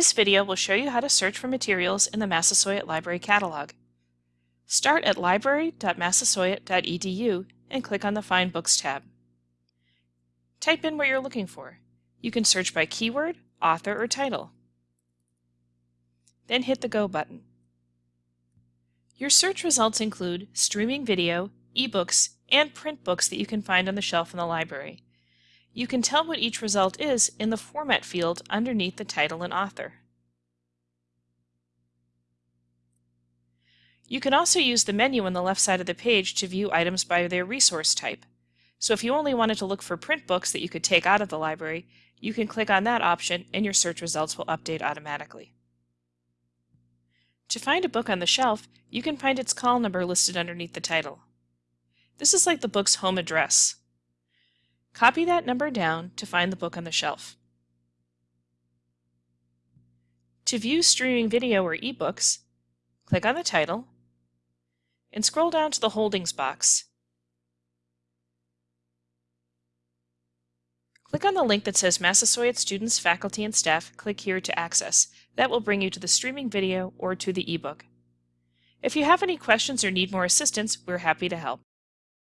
This video will show you how to search for materials in the Massasoit Library catalog. Start at library.massasoit.edu and click on the Find Books tab. Type in what you're looking for. You can search by keyword, author, or title. Then hit the Go button. Your search results include streaming video, ebooks, and print books that you can find on the shelf in the library. You can tell what each result is in the Format field underneath the title and author. You can also use the menu on the left side of the page to view items by their resource type. So if you only wanted to look for print books that you could take out of the library, you can click on that option and your search results will update automatically. To find a book on the shelf, you can find its call number listed underneath the title. This is like the book's home address. Copy that number down to find the book on the shelf. To view streaming video or ebooks, click on the title and scroll down to the Holdings box. Click on the link that says Massasoit Students, Faculty, and Staff. Click here to access. That will bring you to the streaming video or to the ebook. If you have any questions or need more assistance, we're happy to help.